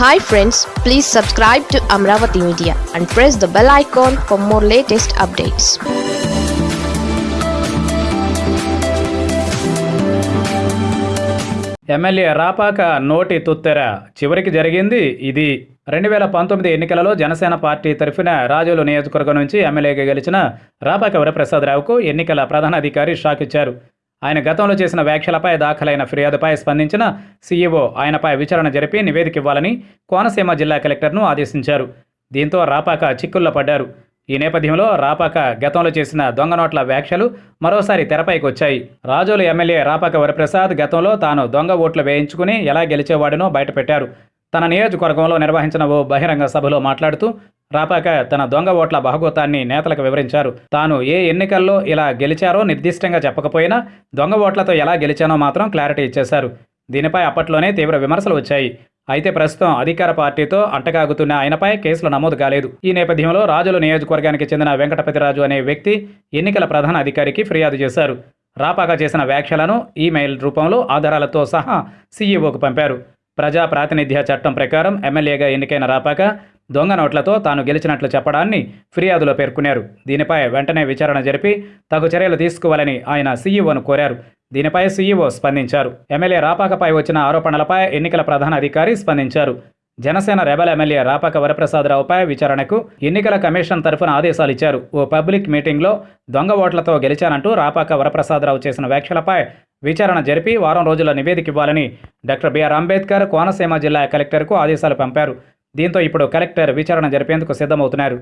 Hi friends please subscribe to Amaravati media and press the bell icon for more latest updates MLA Rapaka నోటి తుత్తెర. చివరికి జరిగింది ఇది. రెండు వేల పంతొమ్మిది ఎన్నికలలో జనసేన పార్టీ తరఫున రాజోలు నియోజకవర్గం నుంచి ఎమ్మెల్యేగా గెలిచిన రాపాక వరప్రసాదరావుకు ఎన్నికల ప్రధానాధికారి షాక్ ఇచ్చారు ఆయన గతంలో చేసిన వ్యాఖ్యలపై దాఖలైన ఫిర్యాదుపై స్పందించిన సీఈఓ ఆయనపై విచారణ జరిపి నివేదిక ఇవ్వాలని కోనసీమ జిల్లా కలెక్టర్ను ఆదేశించారు. దీంతో రాపాక చిక్కుల్లో పడ్డారు. ఈ నేపథ్యంలో రాపాక గతంలో చేసిన దొంగ నోట్ల వ్యాఖ్యలు మరోసారి తెరపైకి వచ్చాయి. రాజోలు ఎమ్మెల్యే రాపాక వరప్రసాద్ గతంలో తాను దొంగ ఓట్లు వేయించుకుని ఎలా గెలిచేవాడినో బయటపెట్టారు. తన నియోజకవర్గంలో నిర్వహించిన ఓ బహిరంగ సభలో మాట్లాడుతూ రాపాక తన దొంగ ఓట్ల బహుగోతాన్ని నేతలకు వివరించారు. తాను ఏ ఎన్నికల్లో ఇలా గెలిచారో నిర్దిష్టంగా చెప్పకపోయినా దొంగ ఓట్లతో ఎలా గెలిచానో మాత్రం క్లారిటీ ఇచ్చేశారు. దీనిపై అప్పట్లోనే తీవ్ర విమర్శలు వచ్చాయి. అయితే ప్రస్తుతం అధికార పార్టీతో అంటకాగుతున్న ఆయనపై కేసులు నమోదు కాలేదు. ఈ నేపథ్యంలో రాజుల నియోజకవర్గానికి చెందిన వెంకటపతిరాజు అనే వ్యక్తి ఎన్నికల ప్రధాన అధికారికి ఫిర్యాదు చేశారు. రాపాక చేసిన వ్యాఖ్యలను ఈమెయిల్ రూపంలో ఆధారాలతో సహా సీఈఓకు పంపారు. ప్రజా ప్రాతినిధ్య చట్టం ప్రకారం ఎమ్మెల్యేగా ఎన్నికైన రాపాక దొంగ నోట్లతో తాను గెలిచినట్లు చెప్పడాన్ని ఫిర్యాదులో పేర్కొన్నారు. దీనిపై వెంటనే విచారణ జరిపి తగు చర్యలు తీసుకోవాలని ఆయన సీఈఓను కోరారు. దీనిపై సీఈఓ స్పందించారు. ఎమ్మెల్యే రాపాకపై వచ్చిన ఆరోపణలపై ఎన్నికల ప్రధాన అధికారి స్పందించారు. జనసేన రెబల్ ఎమ్మెల్యే రాపాక వరప్రసాదరావుపై విచారణకు ఎన్నికల కమిషన్ తరఫున ఆదేశాలు ఇచ్చారు. ఓ పబ్లిక్ మీటింగ్లో దొంగ ఓట్లతో గెలిచానంటూ రాపాక వరప్రసాదరావు చేసిన వ్యాఖ్యలపై విచారణ జరిపి వారం రోజుల నివేదిక ఇవ్వాలని డాక్టర్ బిఆర్ అంబేద్కర్ కోనసీమ జిల్లా కలెక్టర్కు ఆదేశాలు పంపారు. దీంతో ఇప్పుడు కలెక్టర్ విచారణ జరిపేందుకు సిద్ధమవుతున్నారు.